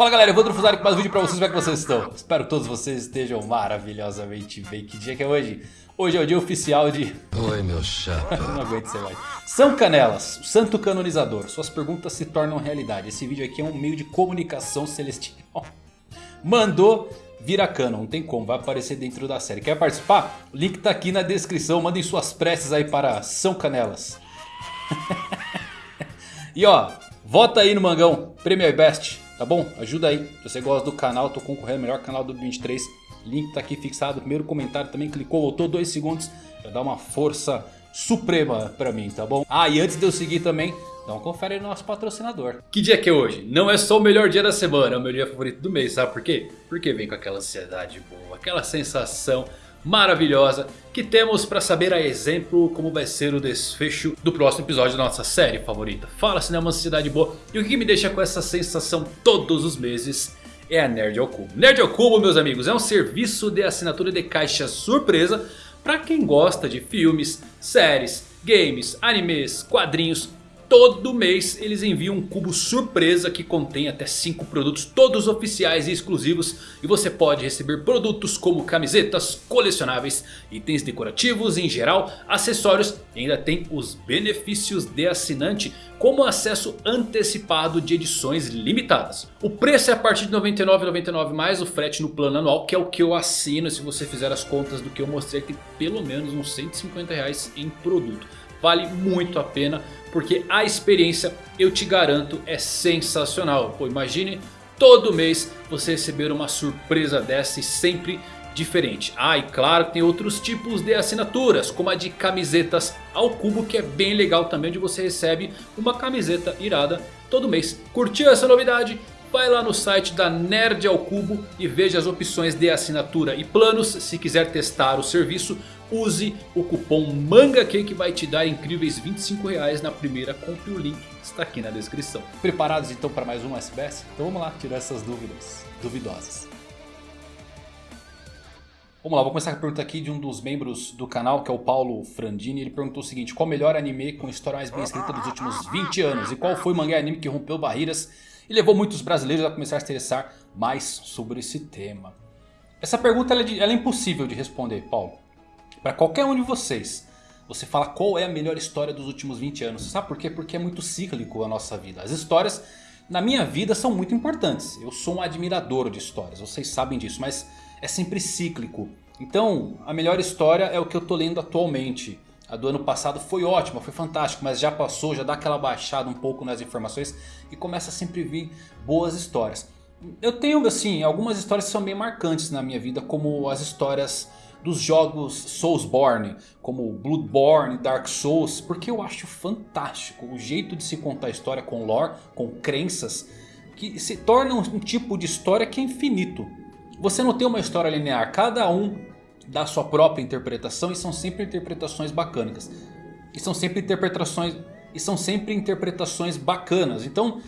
Fala galera, Evandro Fusari com mais um vídeo pra vocês, como é que vocês estão? Espero que todos vocês estejam maravilhosamente bem. Que dia que é hoje? Hoje é o dia oficial de... Oi, meu chapa. Não aguento ser mais. São Canelas, o santo canonizador. Suas perguntas se tornam realidade. Esse vídeo aqui é um meio de comunicação celestial. Mandou vira canon, não tem como, vai aparecer dentro da série. Quer participar? O link tá aqui na descrição, mandem suas preces aí para São Canelas. e ó, vota aí no Mangão, Premier Best. Tá bom? Ajuda aí. Se você gosta do canal, tô concorrendo ao melhor canal do 23. Link tá aqui fixado. Primeiro comentário também clicou, voltou dois segundos. Já dá uma força suprema pra mim, tá bom? Ah, e antes de eu seguir também, uma confere no nosso patrocinador. Que dia que é hoje? Não é só o melhor dia da semana, é o meu dia favorito do mês, sabe por quê? Porque vem com aquela ansiedade boa, aquela sensação maravilhosa que temos para saber a exemplo como vai ser o desfecho do próximo episódio da nossa série favorita. Fala uma ansiedade boa e o que me deixa com essa sensação todos os meses é a Nerd ao Cubo. Nerd ao Cubo meus amigos é um serviço de assinatura de caixa surpresa para quem gosta de filmes, séries, games, animes, quadrinhos Todo mês eles enviam um cubo surpresa que contém até 5 produtos todos oficiais e exclusivos. E você pode receber produtos como camisetas, colecionáveis, itens decorativos em geral, acessórios. E ainda tem os benefícios de assinante como acesso antecipado de edições limitadas. O preço é a partir de R$ 99,99 mais o frete no plano anual que é o que eu assino se você fizer as contas do que eu mostrei aqui. Pelo menos uns 150 reais em produto. Vale muito a pena porque a experiência eu te garanto é sensacional. Pô, imagine todo mês você receber uma surpresa dessa e sempre diferente. Ah, e claro tem outros tipos de assinaturas, como a de camisetas ao cubo, que é bem legal também, onde você recebe uma camiseta irada todo mês. Curtiu essa novidade? Vai lá no site da Nerd ao Cubo e veja as opções de assinatura e planos. Se quiser testar o serviço, use o cupom MANGAQ que vai te dar incríveis 25 reais na primeira compra. O link está aqui na descrição. Preparados então para mais um SBS? Então vamos lá tirar essas dúvidas duvidosas. Vamos lá, vou começar com a pergunta aqui de um dos membros do canal, que é o Paulo Frandini. Ele perguntou o seguinte, qual o melhor anime com história mais bem escrita dos últimos 20 anos? E qual foi o mangá anime que rompeu barreiras e levou muitos brasileiros a começar a se interessar mais sobre esse tema. Essa pergunta ela é, de, ela é impossível de responder, Paulo. Para qualquer um de vocês, você fala qual é a melhor história dos últimos 20 anos. Sabe por quê? Porque é muito cíclico a nossa vida. As histórias na minha vida são muito importantes. Eu sou um admirador de histórias, vocês sabem disso, mas é sempre cíclico. Então, a melhor história é o que eu estou lendo atualmente. A do ano passado foi ótima, foi fantástico, mas já passou, já dá aquela baixada um pouco nas informações e começa a sempre vir boas histórias. Eu tenho assim, algumas histórias que são bem marcantes na minha vida, como as histórias dos jogos Soulsborne, como Bloodborne, Dark Souls, porque eu acho fantástico o jeito de se contar a história com lore, com crenças, que se torna um tipo de história que é infinito. Você não tem uma história linear, cada um da sua própria interpretação e são sempre interpretações bacanas. E são sempre interpretações, e são sempre interpretações bacanas. Então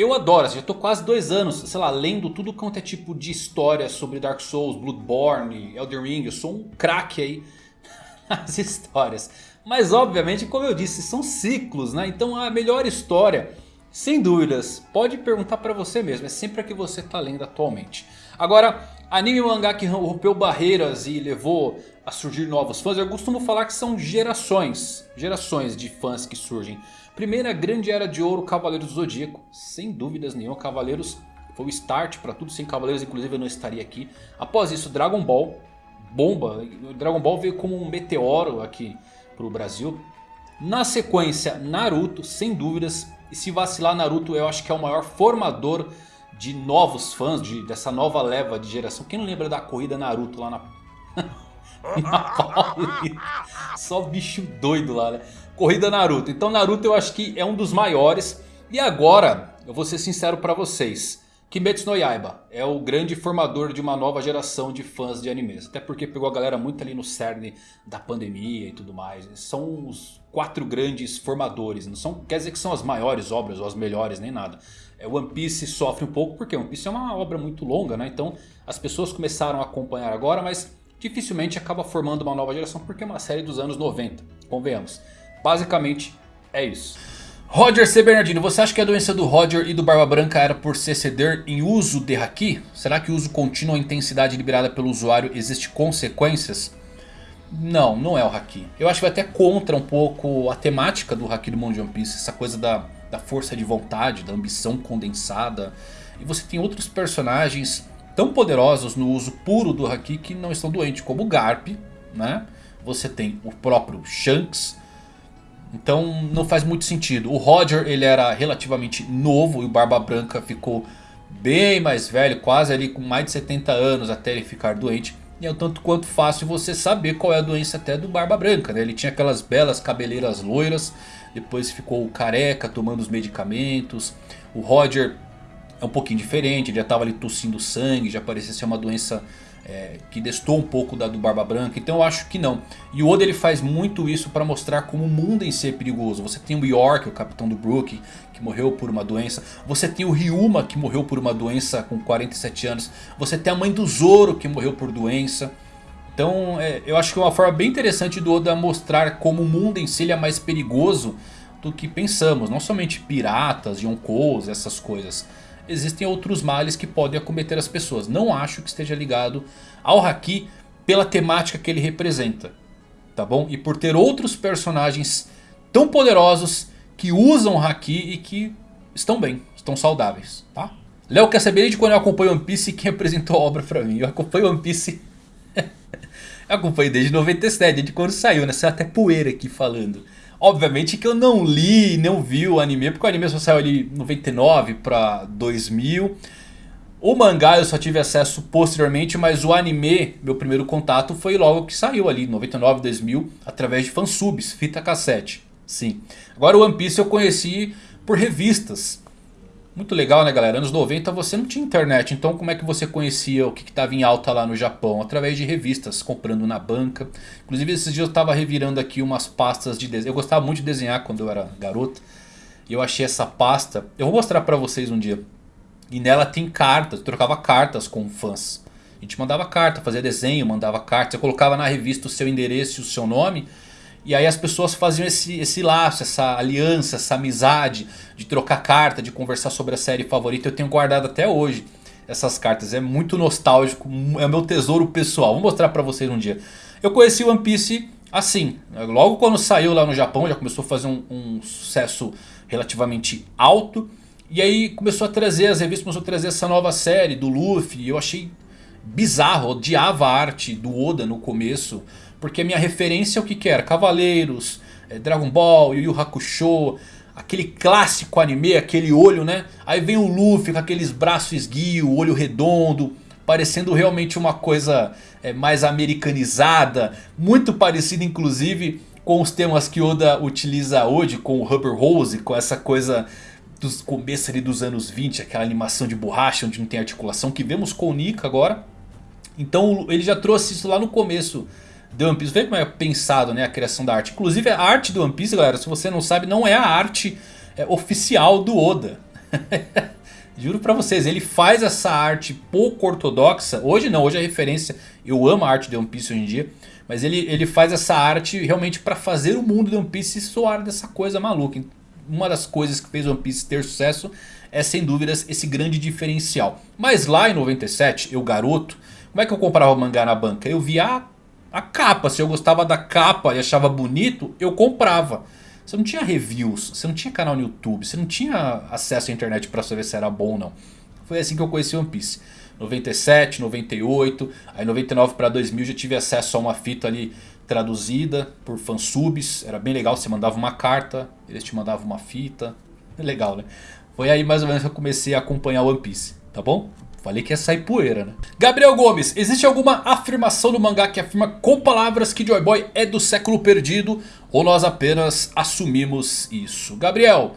eu adoro, assim, já estou quase dois anos, sei lá, lendo tudo quanto é tipo de história sobre Dark Souls, Bloodborne, Elden Ring. Eu sou um craque aí nas histórias. Mas obviamente, como eu disse, são ciclos, né? Então a melhor história, sem dúvidas, pode perguntar para você mesmo. É sempre a que você está lendo atualmente. Agora, anime e mangá que rompeu barreiras e levou a surgir novos fãs. Eu costumo falar que são gerações, gerações de fãs que surgem. Primeira grande era de ouro, Cavaleiros do Zodíaco. Sem dúvidas nenhuma, Cavaleiros foi o start para tudo. Sem Cavaleiros, inclusive, eu não estaria aqui. Após isso, Dragon Ball, bomba. Dragon Ball veio como um meteoro aqui para o Brasil. Na sequência, Naruto, sem dúvidas. E se vacilar, Naruto eu acho que é o maior formador de novos fãs, de, dessa nova leva de geração. Quem não lembra da corrida Naruto lá na... na? Só bicho doido lá, né? Corrida Naruto. Então Naruto eu acho que é um dos maiores. E agora, eu vou ser sincero pra vocês. Kimetsu no Yaiba é o grande formador de uma nova geração de fãs de animes. Até porque pegou a galera muito ali no cerne da pandemia e tudo mais. São os quatro grandes formadores. Não são, quer dizer que são as maiores obras ou as melhores, nem nada. É, One Piece sofre um pouco porque One Piece é uma obra muito longa, né? Então as pessoas começaram a acompanhar agora, mas dificilmente acaba formando uma nova geração porque é uma série dos anos 90, convenhamos. Basicamente é isso. Roger C. Bernardino, você acha que a doença do Roger e do Barba Branca era por se exceder em uso de Haki? Será que o uso contínuo a intensidade liberada pelo usuário existe consequências? Não, não é o Haki. Eu acho que vai até contra um pouco a temática do Haki do mundo de One Piece. Essa coisa da, da força de vontade, da ambição condensada. E você tem outros personagens tão poderosos no uso puro do Haki que não estão doentes. Como o Garp, né? Você tem o próprio Shanks então não faz muito sentido. O Roger ele era relativamente novo e o Barba Branca ficou bem mais velho, quase ali com mais de 70 anos até ele ficar doente. E é um tanto quanto fácil você saber qual é a doença até do Barba Branca. Né? Ele tinha aquelas belas cabeleiras loiras, depois ficou careca tomando os medicamentos. O Roger é um pouquinho diferente, ele já estava ali tossindo sangue, já parecia ser uma doença é, que destou um pouco da do Barba Branca. Então eu acho que não. E o Oda ele faz muito isso para mostrar como o mundo em si é perigoso. Você tem o York, o capitão do Brook, que morreu por uma doença. Você tem o Ryuma, que morreu por uma doença com 47 anos. Você tem a mãe do Zoro, que morreu por doença. Então é, eu acho que é uma forma bem interessante do Oda mostrar como o mundo em si é mais perigoso do que pensamos. Não somente piratas, yonkous, essas coisas existem outros males que podem acometer as pessoas. Não acho que esteja ligado ao Haki pela temática que ele representa. Tá bom? E por ter outros personagens tão poderosos que usam Haki e que estão bem, estão saudáveis. Tá? Léo quer saber de quando eu acompanho One Piece e quem apresentou a obra pra mim. Eu acompanho One Piece... eu acompanho desde 97, desde quando saiu, né? Saiu até poeira aqui falando. Obviamente que eu não li, não vi o anime, porque o anime só saiu ali 99 pra 2000. O mangá eu só tive acesso posteriormente, mas o anime, meu primeiro contato foi logo que saiu ali, 99, 2000, através de fansubs, fita cassete. Sim. Agora o One Piece eu conheci por revistas. Muito legal né galera, anos 90 você não tinha internet, então como é que você conhecia o que estava em alta lá no Japão? Através de revistas, comprando na banca. Inclusive esses dias eu estava revirando aqui umas pastas de desenho, eu gostava muito de desenhar quando eu era garoto. E eu achei essa pasta, eu vou mostrar pra vocês um dia. E nela tem cartas, eu trocava cartas com fãs. A gente mandava carta, fazia desenho, mandava carta. Você colocava na revista o seu endereço e o seu nome. E aí as pessoas faziam esse, esse laço, essa aliança, essa amizade de trocar carta, de conversar sobre a série favorita. Eu tenho guardado até hoje essas cartas. É muito nostálgico, é meu tesouro pessoal. Vou mostrar pra vocês um dia. Eu conheci One Piece assim. Logo quando saiu lá no Japão, já começou a fazer um, um sucesso relativamente alto. E aí começou a trazer, as revistas começou a trazer essa nova série do Luffy. E eu achei bizarro, odiava a arte do Oda no começo. Porque minha referência é o que, que era? Cavaleiros, é, Dragon Ball, Yu Yu Hakusho, aquele clássico anime, aquele olho, né? Aí vem o Luffy com aqueles braços esguio, olho redondo, parecendo realmente uma coisa é, mais americanizada, muito parecida inclusive com os temas que Oda utiliza hoje, com o Rubber Rose, com essa coisa dos começos ali dos anos 20, aquela animação de borracha onde não tem articulação, que vemos com o Nika agora. Então ele já trouxe isso lá no começo The One Piece. Vê como é pensado né, a criação da arte. Inclusive a arte do One Piece, galera, se você não sabe, não é a arte é, oficial do Oda. Juro pra vocês, ele faz essa arte pouco ortodoxa. Hoje não, hoje é referência. Eu amo a arte de One Piece hoje em dia. Mas ele, ele faz essa arte realmente pra fazer o mundo de One Piece soar dessa coisa maluca. Uma das coisas que fez One Piece ter sucesso é sem dúvidas esse grande diferencial. Mas lá em 97, eu garoto, como é que eu comprava mangá na banca? Eu via, ah, a capa. Se eu gostava da capa e achava bonito, eu comprava. Você não tinha reviews, você não tinha canal no YouTube, você não tinha acesso à internet para saber se era bom ou não. Foi assim que eu conheci One Piece. 97, 98, aí 99 para 2000 já tive acesso a uma fita ali traduzida por fansubs. Era bem legal, você mandava uma carta, eles te mandavam uma fita. É legal, né? Foi aí mais ou menos que eu comecei a acompanhar One Piece, tá bom? Falei que ia sair poeira, né? Gabriel Gomes, existe alguma afirmação no mangá que afirma com palavras que Joy Boy é do século perdido? Ou nós apenas assumimos isso? Gabriel,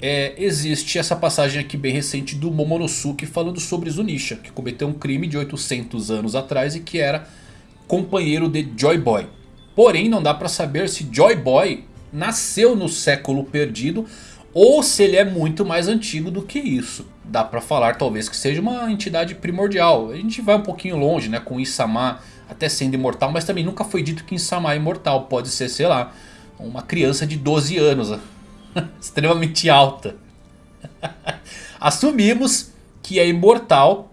é, existe essa passagem aqui bem recente do Momonosuke falando sobre Zunisha. Que cometeu um crime de 800 anos atrás e que era companheiro de Joy Boy. Porém não dá pra saber se Joy Boy nasceu no século perdido ou se ele é muito mais antigo do que isso. Dá pra falar talvez que seja uma entidade primordial. A gente vai um pouquinho longe né, com Isama até sendo imortal. Mas também nunca foi dito que Isama é imortal. Pode ser, sei lá, uma criança de 12 anos. extremamente alta. Assumimos que é imortal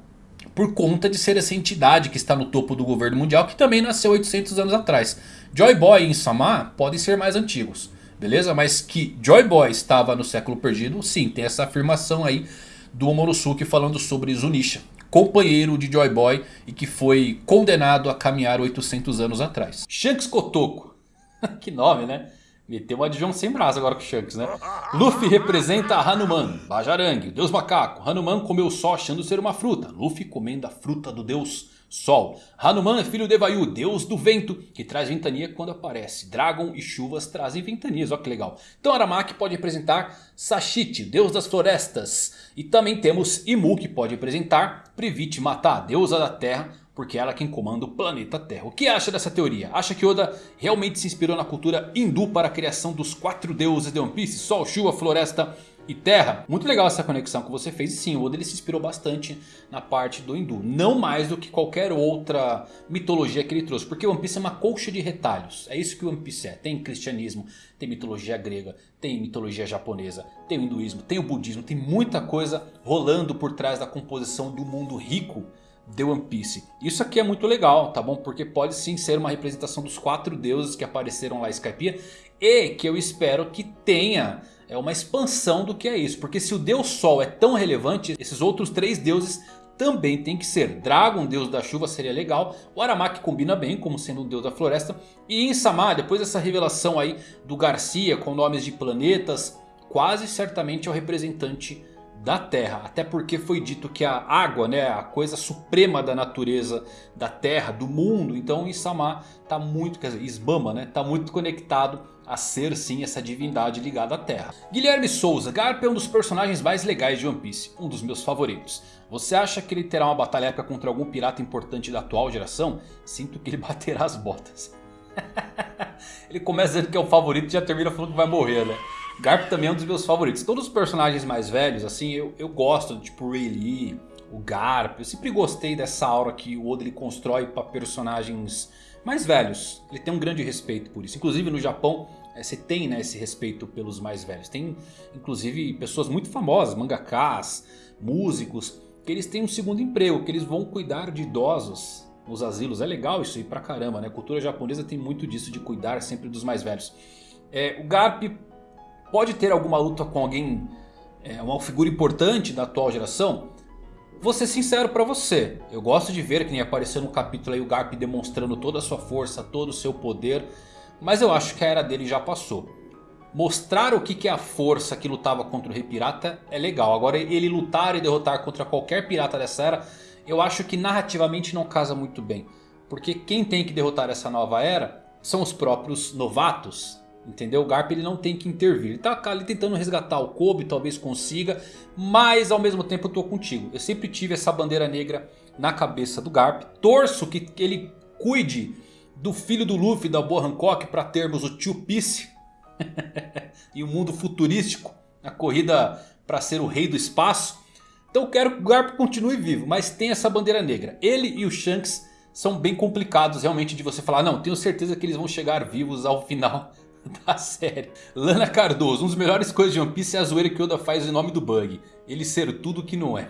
por conta de ser essa entidade que está no topo do governo mundial que também nasceu 800 anos atrás. Joy Boy e Insama podem ser mais antigos, beleza? Mas que Joy Boy estava no século perdido, sim, tem essa afirmação aí do Omonosuke falando sobre Zunisha, companheiro de Joy Boy e que foi condenado a caminhar 800 anos atrás. Shanks Kotoko, que nome né? Meteu uma de João sem braço agora com o Shanks, né? Luffy representa Hanuman, Bajarang, deus macaco. Hanuman comeu só achando ser uma fruta. Luffy comendo a fruta do deus Sol. Hanuman é filho de Vayu, deus do vento, que traz ventania quando aparece. Dragon e chuvas trazem ventanias, olha que legal. Então Aramaki pode representar Sashiti, deus das florestas. E também temos Imu, que pode representar Privit Mata, deusa da terra porque ela é quem comanda o planeta Terra. O que acha dessa teoria? Acha que Oda realmente se inspirou na cultura hindu para a criação dos quatro deuses de One Piece? Sol, chuva, floresta e terra? Muito legal essa conexão que você fez. E sim, o Oda ele se inspirou bastante na parte do hindu. Não mais do que qualquer outra mitologia que ele trouxe. Porque One Piece é uma colcha de retalhos. É isso que One Piece é. Tem cristianismo, tem mitologia grega, tem mitologia japonesa, tem o hinduísmo, tem o budismo. Tem muita coisa rolando por trás da composição do mundo rico The One Piece. Isso aqui é muito legal, tá bom? Porque pode sim ser uma representação dos quatro deuses que apareceram lá em Skypiea. E que eu espero que tenha é uma expansão do que é isso. Porque se o Deus Sol é tão relevante, esses outros três deuses também tem que ser. Dragon, deus da chuva, seria legal. O Aramaki combina bem como sendo um deus da floresta. E Insama, depois dessa revelação aí do Garcia com nomes de planetas, quase certamente é o representante da Terra. Até porque foi dito que a água, né, a coisa suprema da natureza da Terra, do mundo. Então Isama está muito, quer dizer, Isbama, né, está muito conectado a ser sim essa divindade ligada à Terra. Guilherme Souza, Garp é um dos personagens mais legais de One Piece, um dos meus favoritos. Você acha que ele terá uma batalha épica contra algum pirata importante da atual geração? Sinto que ele baterá as botas. ele começa dizendo que é o favorito e já termina falando que vai morrer, né? Garp também é um dos meus favoritos. Todos os personagens mais velhos, assim, eu, eu gosto. Tipo o Ray o Garp. Eu sempre gostei dessa aura que o Oda ele constrói para personagens mais velhos. Ele tem um grande respeito por isso. Inclusive no Japão, é, você tem né, esse respeito pelos mais velhos. Tem inclusive pessoas muito famosas, mangakas, músicos, que eles têm um segundo emprego, que eles vão cuidar de idosos nos asilos. É legal isso aí pra caramba, né? A cultura japonesa tem muito disso de cuidar sempre dos mais velhos. É, o Garp pode ter alguma luta com alguém, é, uma figura importante da atual geração? Vou ser sincero pra você, eu gosto de ver que nem apareceu no capítulo aí o Garp demonstrando toda a sua força, todo o seu poder. Mas eu acho que a era dele já passou. Mostrar o que é a força que lutava contra o Rei Pirata é legal. Agora ele lutar e derrotar contra qualquer pirata dessa era, eu acho que narrativamente não casa muito bem. Porque quem tem que derrotar essa nova era são os próprios novatos. Entendeu? O Garp ele não tem que intervir. Ele tá ali tentando resgatar o Kobe, talvez consiga. Mas ao mesmo tempo eu tô contigo. Eu sempre tive essa bandeira negra na cabeça do Garp. Torço que ele cuide do filho do Luffy, da Boa Hancock, para termos o Tio Piece. e o um mundo futurístico. A corrida para ser o rei do espaço. Então eu quero que o Garp continue vivo. Mas tem essa bandeira negra. Ele e o Shanks são bem complicados realmente de você falar. Não, tenho certeza que eles vão chegar vivos ao final da série. Lana Cardoso, um dos melhores coisas de One Piece é a zoeira que Oda faz em nome do Bug. Ele ser tudo que não é.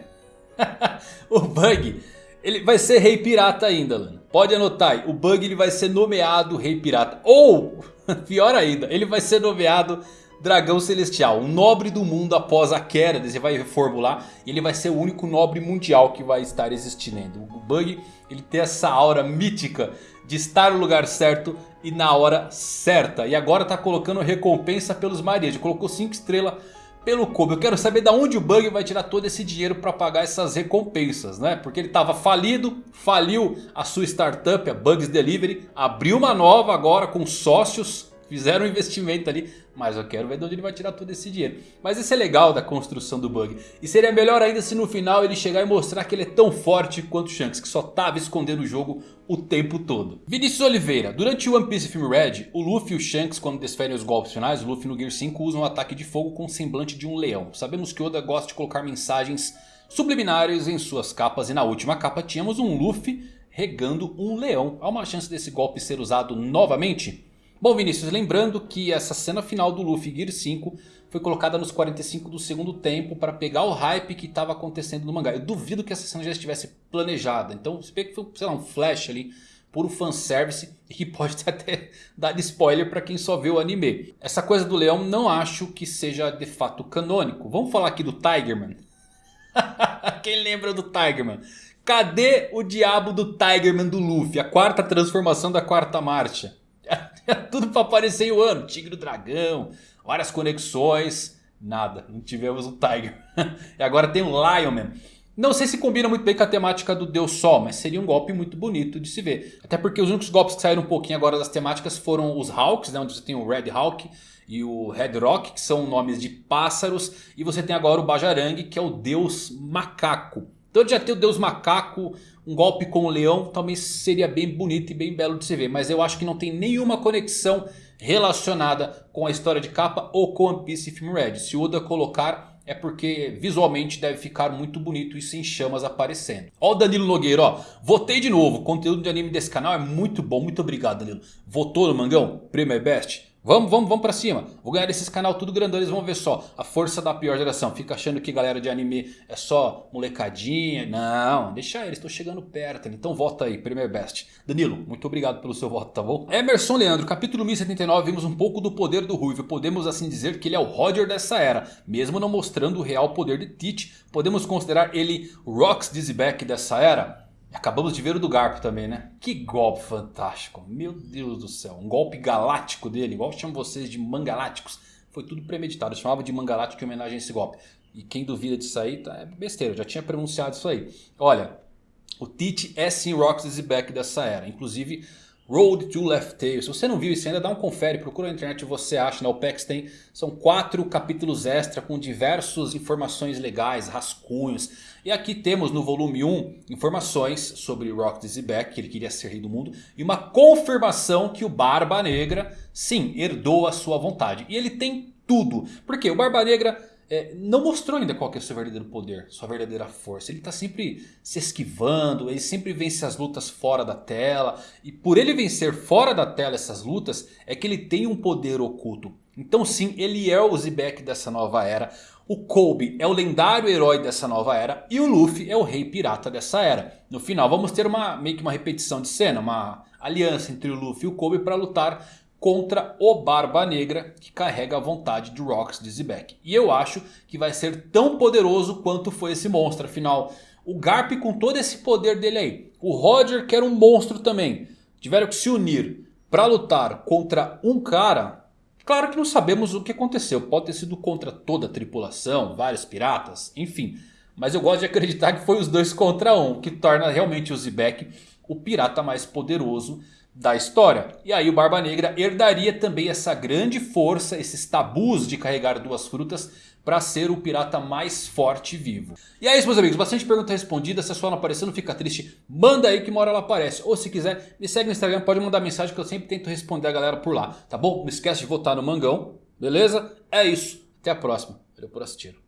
o Bug, ele vai ser rei pirata ainda, Lana. Pode anotar aí, o Bug ele vai ser nomeado rei pirata. Ou, pior ainda, ele vai ser nomeado dragão celestial. Um nobre do mundo após a queda, você vai reformular. Ele vai ser o único nobre mundial que vai estar existindo. O Bug, ele tem essa aura mítica de estar no lugar certo e na hora certa. E agora está colocando recompensa pelos maridos. Colocou 5 estrelas pelo Kobe. Eu quero saber de onde o Bug vai tirar todo esse dinheiro para pagar essas recompensas, né? Porque ele estava falido, faliu a sua startup, a Bugs Delivery, abriu uma nova agora com sócios Fizeram um investimento ali, mas eu quero ver de onde ele vai tirar todo esse dinheiro. Mas isso é legal da construção do bug. E seria melhor ainda se no final ele chegar e mostrar que ele é tão forte quanto o Shanks, que só estava escondendo o jogo o tempo todo. Vinícius Oliveira, durante o One Piece Film Red, o Luffy e o Shanks quando desferem os golpes finais, o Luffy no Gear 5 usam um ataque de fogo com o semblante de um leão. Sabemos que Oda gosta de colocar mensagens subliminares em suas capas e na última capa tínhamos um Luffy regando um leão. Há uma chance desse golpe ser usado novamente? Bom Vinícius, lembrando que essa cena final do Luffy Gear 5 foi colocada nos 45 do segundo tempo para pegar o hype que estava acontecendo no mangá. Eu duvido que essa cena já estivesse planejada. Então você vê que foi, sei lá, um flash ali, puro fanservice e que pode até dar spoiler para quem só vê o anime. Essa coisa do leão não acho que seja de fato canônico. Vamos falar aqui do Tigerman. quem lembra do Tigerman? Cadê o diabo do Tigerman do Luffy? A quarta transformação da quarta marcha. Tudo para aparecer um ano. Tigre do dragão, várias conexões. Nada, não tivemos o Tiger. e agora tem o Lionman. Não sei se combina muito bem com a temática do Deus Sol, mas seria um golpe muito bonito de se ver. Até porque os únicos golpes que saíram um pouquinho agora das temáticas foram os Hawks, né, onde você tem o Red Hawk e o Red Rock, que são nomes de pássaros. E você tem agora o Bajarang, que é o Deus Macaco. Então já ter o Deus Macaco, um golpe com o leão, também seria bem bonito e bem belo de se ver. Mas eu acho que não tem nenhuma conexão relacionada com a história de capa ou com One Piece Film Red. Se o Oda colocar é porque visualmente deve ficar muito bonito e sem chamas aparecendo. Ó o Danilo Nogueira, ó. Votei de novo. O conteúdo de anime desse canal é muito bom. Muito obrigado, Danilo. Votou no Mangão? Premier Best? Vamos, vamos, vamos pra cima. Vou ganhar esses canal tudo grandão. Eles vão ver só a força da pior geração. Fica achando que galera de anime é só molecadinha. Não, deixa eles. Estou chegando perto. Então vota aí, Premier Best. Danilo, muito obrigado pelo seu voto, tá bom? Emerson Leandro, capítulo 1079. Vimos um pouco do poder do Ruivo. Podemos assim dizer que ele é o Roger dessa era. Mesmo não mostrando o real poder de Teach. Podemos considerar ele Rox Dizzyback dessa era? Acabamos de ver o do Garp também, né? Que golpe fantástico. Meu Deus do céu. Um golpe galáctico dele. Igual chamam vocês de mangaláticos. Foi tudo premeditado. Eu chamava de mangalático em homenagem a esse golpe. E quem duvida disso aí, tá, é besteira. Eu já tinha pronunciado isso aí. Olha, o Tite é sim Roxy Back dessa era. Inclusive Road to Left Tail. Se você não viu isso ainda, dá um confere, procura na internet você acha. Na? OPEX tem, são quatro capítulos extra com diversas informações legais, rascunhos. E aqui temos no volume 1 informações sobre Rock Dizzyback, que ele queria ser rei do mundo. E uma confirmação que o Barba Negra, sim, herdou a sua vontade. E ele tem tudo. Porque o Barba Negra é, não mostrou ainda qual é o seu verdadeiro poder, sua verdadeira força. Ele está sempre se esquivando, ele sempre vence as lutas fora da tela. E por ele vencer fora da tela essas lutas, é que ele tem um poder oculto. Então sim, ele é o Zebek dessa nova era. O Kobe é o lendário herói dessa nova era. E o Luffy é o rei pirata dessa era. No final vamos ter uma, meio que uma repetição de cena, uma aliança entre o Luffy e o Kobe para lutar contra o Barba Negra que carrega a vontade de Rox Dizzyback. E eu acho que vai ser tão poderoso quanto foi esse monstro. Afinal, o Garp com todo esse poder dele aí. O Roger que era um monstro também. Tiveram que se unir para lutar contra um cara. Claro que não sabemos o que aconteceu. Pode ter sido contra toda a tripulação, vários piratas, enfim. Mas eu gosto de acreditar que foi os dois contra um. Que torna realmente o Zebek o pirata mais poderoso da história. E aí o Barba Negra herdaria também essa grande força, esses tabus de carregar duas frutas para ser o pirata mais forte vivo. E é isso meus amigos, bastante pergunta respondida, se a sua não aparecer não fica triste, manda aí que uma hora ela aparece. Ou se quiser, me segue no Instagram, pode mandar mensagem que eu sempre tento responder a galera por lá, tá bom? Não esquece de votar no Mangão, beleza? É isso, até a próxima, valeu por assistir.